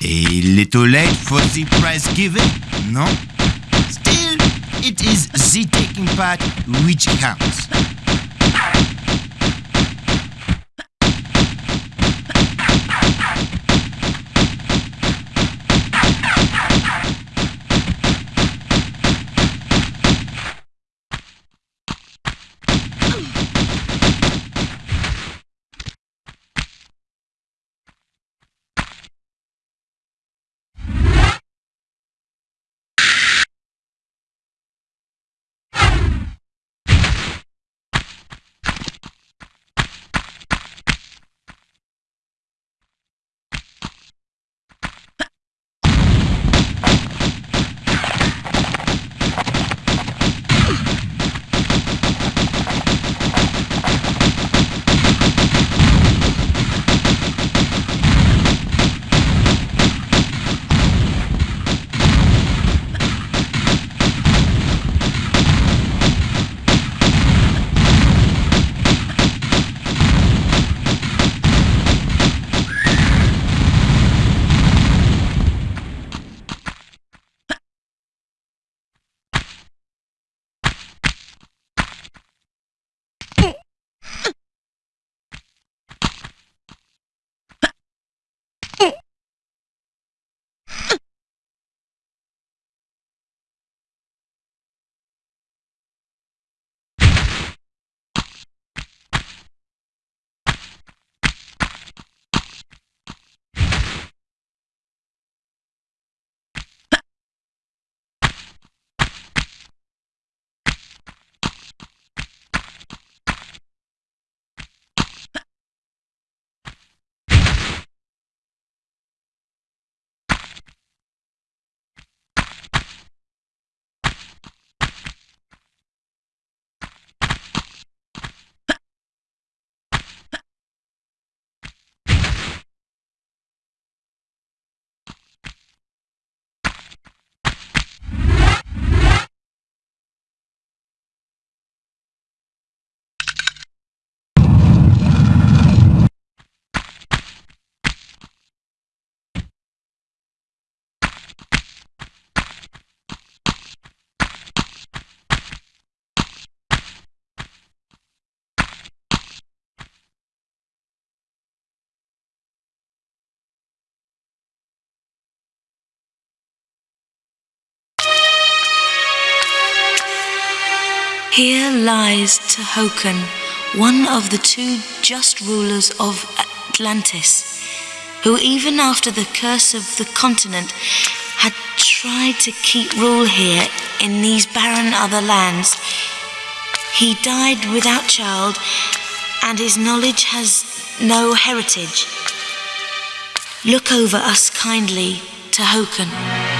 A little late for the prize given, no? Still, it is the taking part which counts. Here lies Tehokan, one of the two just rulers of Atlantis, who, even after the curse of the continent, had tried to keep rule here in these barren other lands. He died without child, and his knowledge has no heritage. Look over us kindly, Tehokan.